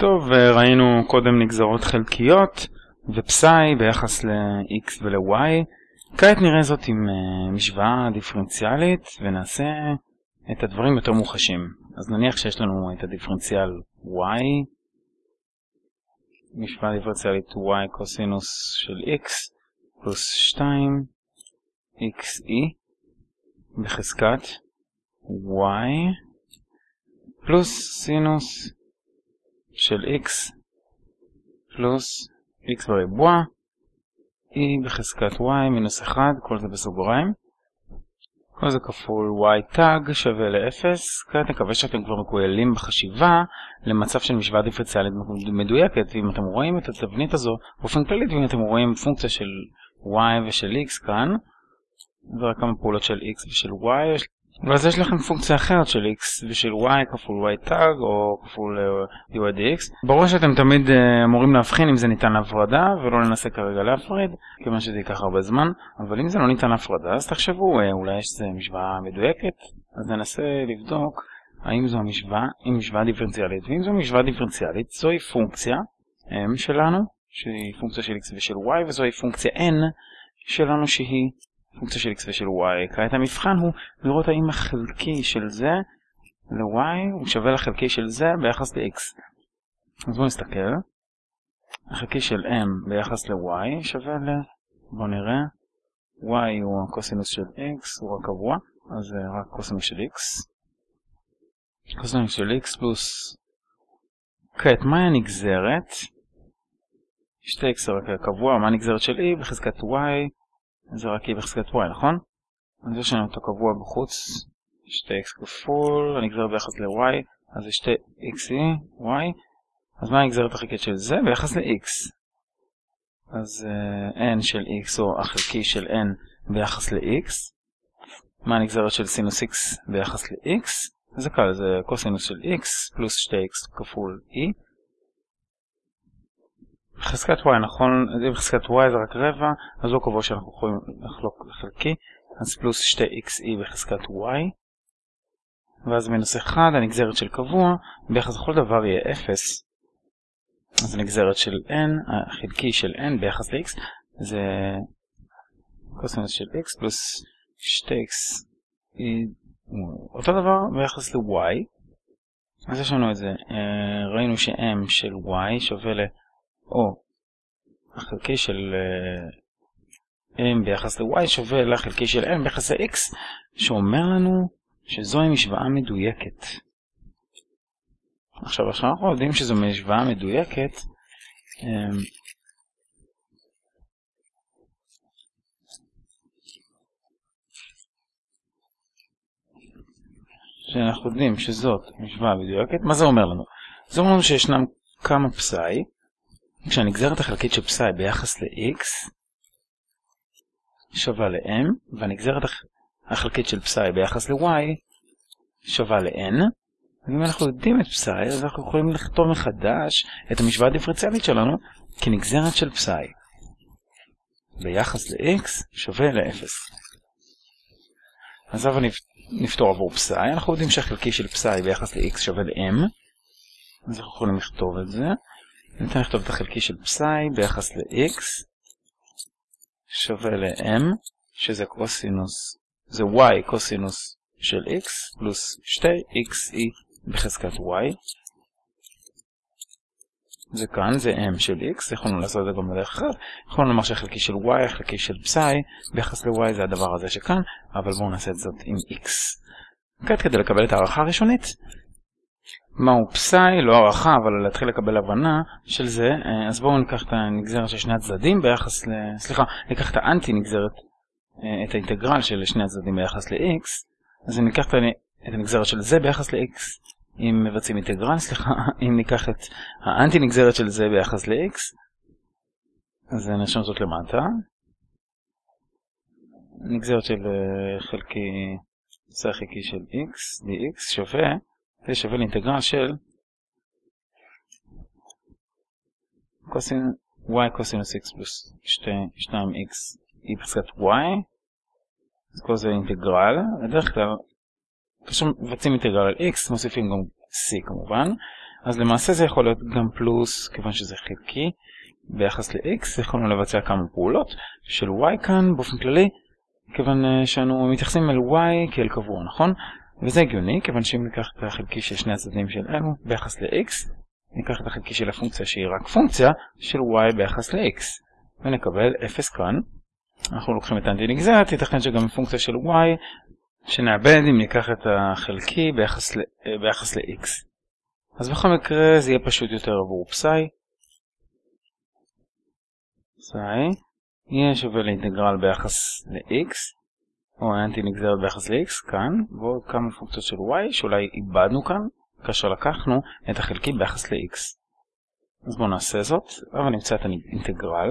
טוב, ראינו קודם נגזרות חלקיות ופסאי ביחס ל-x ול-y. כעת נראה זאת עם uh, משוואה דיפרנציאלית ונעשה את הדברים יותר מוחשים. אז נניח שיש לנו את הדיפרנציאל y, משוואה דיפרנציאלית y קוסינוס של x פלוס 2 xe בחזקת y פלוס סינוס של x פלוס x בריבוע e בחזקת y מינוס 1, כל זה בסוגריים. כל זה כפול y תג שווה ל-0. כעת נקווה שאתם כבר מקוילים בחשיבה למצב של משוואה דיפרנציאלית מדויקת, ואם אתם רואים את התבנית הזו באופן כללית, ואם אתם רואים פונקציה של y ושל x כאן, ורק כמה פעולות של x ושל y, ואז יש לכם פונקציה אחרת של x ושל y כפול y tag או כפול uh, dy dx. ברור שאתם תמיד uh, אמורים להבחין אם זה ניתן להפרדה ולא ננסה כרגע להפריד, כיוון שזה ייקח הרבה זמן, אבל אם זה לא ניתן להפרדה אז תחשבו uh, אולי יש משוואה מדויקת, אז ננסה לבדוק האם זו המשוואה, היא משוואה דיפרנציאלית, ואם זו משוואה דיפרנציאלית זוהי פונקציה m שלנו, שהיא פונקציה של x ושל y, וזוהי פונקציה n שלנו שהיא פונקציה של x ושל y. כעת המבחן הוא לראות האם החלקי של זה ל-y הוא שווה לחלקי של זה ביחס ל-x. אז בואו נסתכל. החלקי של m ביחס ל-y שווה ל... בואו נראה. y הוא הקוסינוס של x, הוא קבוע, אז זה רק קוסינוס של x. קוסינוס של x פלוס... כעת, מהי הנגזרת? 2x זה רק קבוע, מה הנגזרת של e בחזקת y? זה רק e בחזקת y, נכון? אז יש לנו אותו קבוע בחוץ, 2x כפול, הנגזרת ביחס ל-y, אז זה 2xe, y, אז מה הנגזרת החלקית של זה? ביחס ל-x. אז uh, n של x או החלקי של n ביחס ל-x. מה הנגזרת של סינוס x ביחס ל-x? זה קל, זה קוסינוס של x פלוס 2x כפול e. בחזקת y, נכון? אם בחזקת y זה רק רבע, אז לא קבוע שאנחנו יכולים לחלוק לחלקי, אז פלוס 2xe בחזקת y, ואז מינוס 1, הנגזרת של קבוע, ביחס לכל דבר יהיה 0. אז הנגזרת של n, החלקי של n ביחס ל-x, זה קוסינוס של x פלוס 2x, אותו דבר ביחס ל-y. אז יש לנו את זה, אה, ראינו ש-m של y שווה ל... או החלקי של uh, m ביחס ל-y שווה לחלקי של m ביחס ל-x, שאומר לנו שזוהי משוואה מדויקת. עכשיו, עכשיו אנחנו יודעים שזו משוואה מדויקת, um, שאנחנו יודעים שזאת משוואה מדויקת, מה זה אומר לנו? זה אומר לנו שישנם כמה פסאי, כשהנגזרת החלקית של פסאי ביחס ל-x שווה ל-m, והנגזרת החלקית של פסאי ביחס ל-y שווה ל-n, ואם אנחנו יודעים את פסאי, אז אנחנו יכולים לכתוב מחדש את המשוואה הדיפרנציאלית שלנו כנגזרת של פסאי ביחס ל-x שווה ל-0. אז עכשיו נפתור עבור פסאי, אנחנו יודעים שהחלקי של פסאי ביחס ל-x שווה ל-m, אז אנחנו יכולים לכתוב את זה. ניתן לכתוב את החלקי של פסאי ביחס ל-x שווה ל-m, שזה קוסינוס, זה y קוסינוס של x פלוס 2xe בחזקת y. זה כאן, זה m של x, יכולנו לעשות את זה גם בדרך אחרת. יכולנו לומר שהחלקי של y, החלקי של פסאי, ביחס ל-y זה הדבר הזה שכאן, אבל בואו נעשה את זאת עם x. כעת כדי לקבל את הערכה הראשונית, מהו פסאי, לא הערכה, אבל להתחיל לקבל הבנה של זה, אה, אז בואו ניקח את הנגזרת של שני הצדדים ביחס ל... סליחה, ניקח את האנטי נגזרת, אה, את האינטגרל של שני הצדדים ביחס ל-x, אז אם ניקח את הנגזרת של זה ביחס ל-x, אם מבצעים אינטגרל, סליחה, אם ניקח את האנטי נגזרת של זה ביחס ל-x, אז נרשום זאת למטה. נגזרת של אה, חלקי, זה חלקי של x, dx שווה זה שווה לאינטגרל של קוסין y קוסינוס x פלוס 2x e בחזקת y אז כל זה אינטגרל בדרך כלל כאשר מבצעים אינטגרל על x מוסיפים גם c כמובן אז למעשה זה יכול להיות גם פלוס, כיוון שזה חלקי, ביחס ל-x, יכולנו לבצע כמה פעולות של y כאן באופן כללי, כיוון אה, שאנו מתייחסים אל y כאל קבוע, נכון? וזה הגיוני, כיוון שאם ניקח את החלקי של שני הצדדים של אלו ביחס ל-x, ניקח את החלקי של הפונקציה שהיא רק פונקציה של y ביחס ל-x, ונקבל 0 כאן. אנחנו לוקחים את האנטי נגזרת, ייתכן שגם פונקציה של y, שנאבד אם ניקח את החלקי ביחס ל-x. אה, אז בכל מקרה זה יהיה פשוט יותר עבור פסאי. פסאי יהיה שווה לאינטגרל ביחס ל-x, או האנטי נגזרת ביחס ל-x כאן, ועוד כמה פונקציות של y שאולי איבדנו כאן, כאשר לקחנו את החלקי ביחס ל-x. אז בואו נעשה זאת, אבל נמצא את האינטגרל.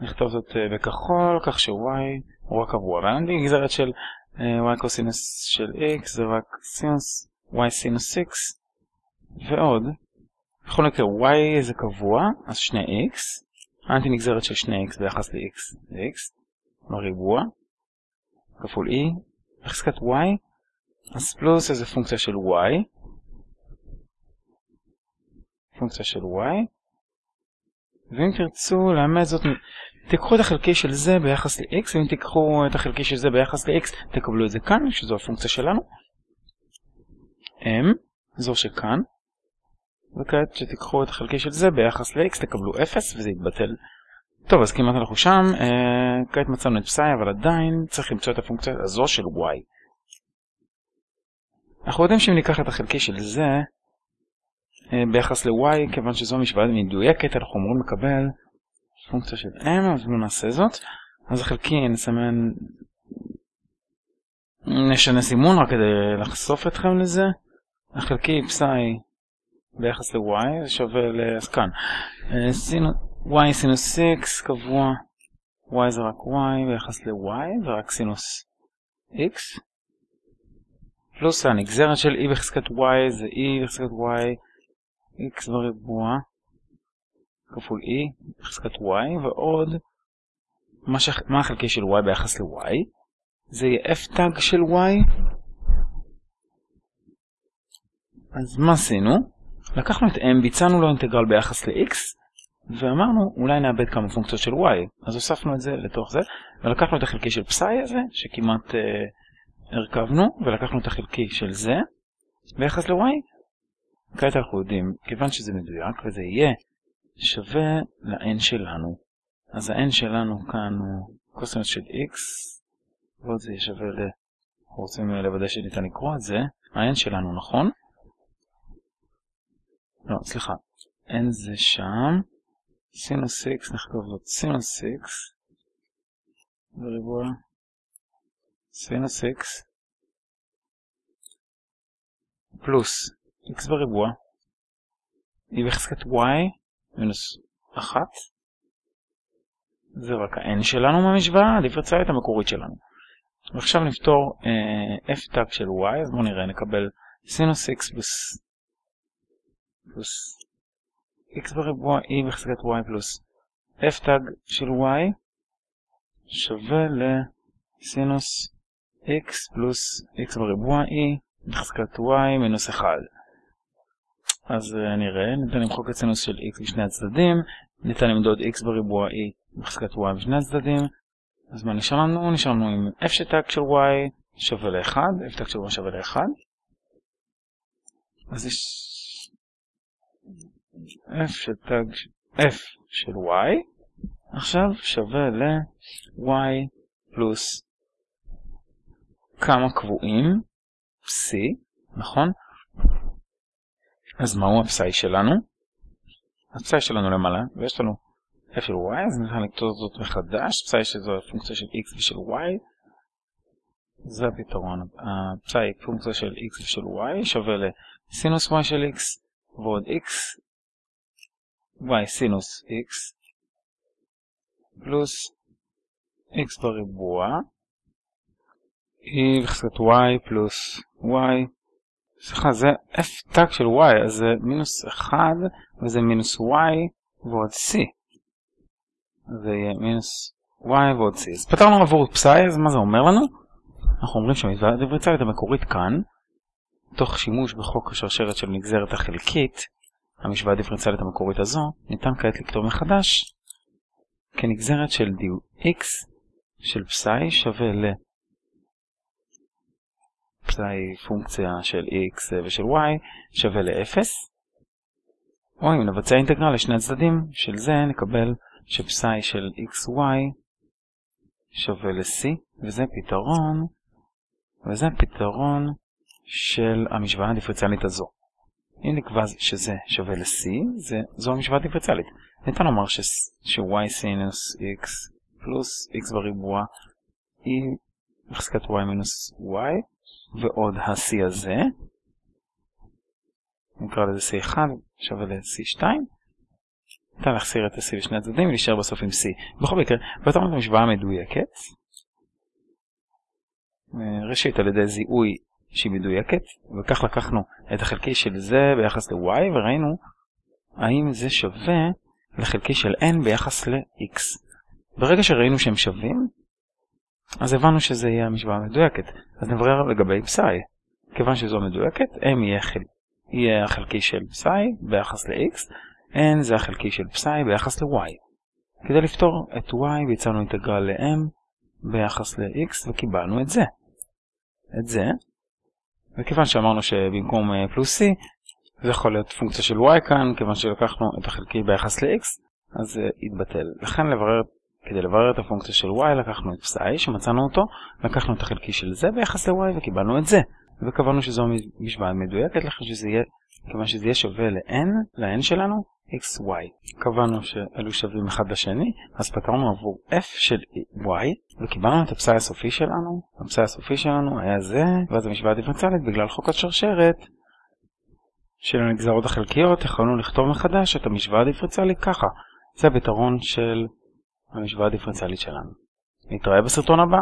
נכתוב זאת אה, בכחול, כך ש-y הוא רק עבור, והאנטי נגזרת של אה, y קוסינוס של x זה רק סינוס y סינוס x, ועוד, בכל מקרה y זה קבוע, אז 2x, האנטי נגזרת של 2x ביחס ל-x זה x, בריבוע, כפול e, בחזקת y, אז פלוס איזה פונקציה של y, פונקציה של y, ואם תרצו לאמץ זאת, תיקחו את החלקי של זה ביחס ל-x, ואם תיקחו את החלקי של זה ביחס ל-x, תקבלו את זה כאן, שזו הפונקציה שלנו. m, זו שכאן, וכעת שתיקחו את החלקי של זה ביחס ל-x, תקבלו 0 וזה יתבטל. טוב, אז כמעט אנחנו שם, אה, כעת מצאנו את פסאי, אבל עדיין צריך למצוא את הפונקציה הזו של y. אנחנו יודעים שאם ניקח את החלקי של זה אה, ביחס ל-y, כיוון שזו משוואה מדויקת, אנחנו אמורים לקבל פונקציה של m, אז בואו נעשה זאת. אז החלקי נסמן, נשנה סימון רק כדי לחשוף אתכם לזה. החלקי פסאי ביחס ל-y זה שווה ל... אז כאן. אה, y סינוס x קבוע, y זה רק y ביחס ל-y ורק סינוס x. פלוס הנגזרת של e בחזקת y זה e בחזקת y x בריבוע כפול e בחזקת y ועוד מה, ש... מה החלקי של y ביחס ל-y זה יהיה f טאג של y אז מה עשינו? לקחנו את m, ביצענו לו אינטגרל ביחס ל-x, ואמרנו אולי נאבד כמה פונקציות של y. אז הוספנו את זה לתוך זה, ולקחנו את החלקי של פסאי הזה, שכמעט אה, הרכבנו, ולקחנו את החלקי של זה, ביחס ל-y. כעת אנחנו יודעים, כיוון שזה מדויק, וזה יהיה שווה ל-n שלנו. אז ה-n שלנו כאן הוא קוסינוס של x, ועוד זה יהיה שווה ל... אנחנו רוצים לוודא שניתן לקרוא את זה. ה-n שלנו נכון? לא, סליחה, n זה שם, סינוס x נכתוב זאת סינוס x בריבוע סינוס x פלוס x בריבוע e בחזקת y מינוס 1 זה רק ה-n שלנו מהמשוואה, הדיפרנציאלית המקורית שלנו. ועכשיו נפתור אה, f תג של y, אז בואו נראה, נקבל סינוס x פלוס x בריבוע e בחזקת y פלוס f תג של y שווה לסינוס x פלוס x בריבוע e בחזקת y מינוס 1. אז uh, נראה, ניתן למחוק את סינוס של x בשני הצדדים, ניתן למדוד x בריבוע e בחזקת y בשני הצדדים, אז מה נשאר לנו? נשאר לנו עם f שטג של y שווה ל-1, f תג של y שווה ל-1. אז יש f של תג f של y עכשיו שווה ל-y פלוס כמה קבועים פסי, נכון? אז מהו הפסאי שלנו? הפסאי שלנו למעלה, ויש לנו f של y, אז נתחיל לכתוב זאת מחדש, פסאי שזו פונקציה של x ושל y, זה הפתרון, הפסאי פונקציה של x ושל y שווה לסינוס y של x ועוד x y סינוס x פלוס x בריבוע e בחזקת y פלוס y. סליחה זה f טאג של y אז זה מינוס 1 וזה מינוס y ועוד c. זה יהיה מינוס y ועוד c. אז פתרנו עבור פסאי אז מה זה אומר לנו? אנחנו אומרים שהמתווה הדיפרנציאלית המקורית כאן תוך שימוש בחוק השרשרת של נגזרת החלקית, המשוואה הדיפרנציאלית המקורית הזו, ניתן כעת לכתוב מחדש כנגזרת של x של פסאי שווה ל... פסאי פונקציה של x ושל y שווה ל-0 או אם נבצע אינטגרל לשני הצדדים של זה נקבל שפסאי של xy שווה ל-c וזה פתרון וזה פתרון של המשוואה הדיפרציאלית הזו. אם נקבע שזה שווה ל-c, זו המשוואה הדיפרציאלית. ניתן לומר ש-y סינוס x פלוס x בריבוע היא בחזקת y מינוס y, ועוד ה-c הזה, נקרא לזה c1 שווה ל-c2, ניתן להחסיר את ה-c בשני הצדדים ולהישאר בסוף עם c. בכל מקרה, ואתה אומר את המשוואה המדויקת, ראשית על ידי זיהוי שהיא מדויקת, וכך לקחנו את החלקי של זה ביחס ל-y וראינו האם זה שווה לחלקי של n ביחס ל-x. ברגע שראינו שהם שווים, אז הבנו שזה יהיה המשוואה המדויקת. אז נברר לגבי פסאי. כיוון שזו מדויקת, m יהיה, חל... יהיה החלקי של פסאי ביחס ל-x, n זה החלקי של פסאי ביחס ל-y. כדי לפתור את y ביצענו אינטגרל ל-m ביחס ל-x וקיבלנו את זה. את זה, וכיוון שאמרנו שבמקום אה, פלוס c, זה יכול להיות פונקציה של y כאן, כיוון שלקחנו את החלקי ביחס ל-x, אז זה יתבטל. לכן לברר, כדי לברר את הפונקציה של y לקחנו את פסאי שמצאנו אותו, לקחנו את החלקי של זה ביחס ל-y וקיבלנו את זה. וקבענו שזו משוואה מדויקת לכן שזה יהיה, כיוון שזה יהיה שווה ל-n, ל-n שלנו, xy. קבענו שאלו שווים אחד לשני, אז פתרנו עבור f של y, וקיבלנו את הפסאי הסופי שלנו. הפסאי הסופי שלנו היה זה, ואז המשוואה הדיפרנציאלית בגלל חוק השרשרת של הנגזרות החלקיות, יכולנו לכתוב מחדש את המשוואה הדיפרנציאלית ככה. זה הפתרון של המשוואה הדיפרנציאלית שלנו. נתראה בסרטון הבא.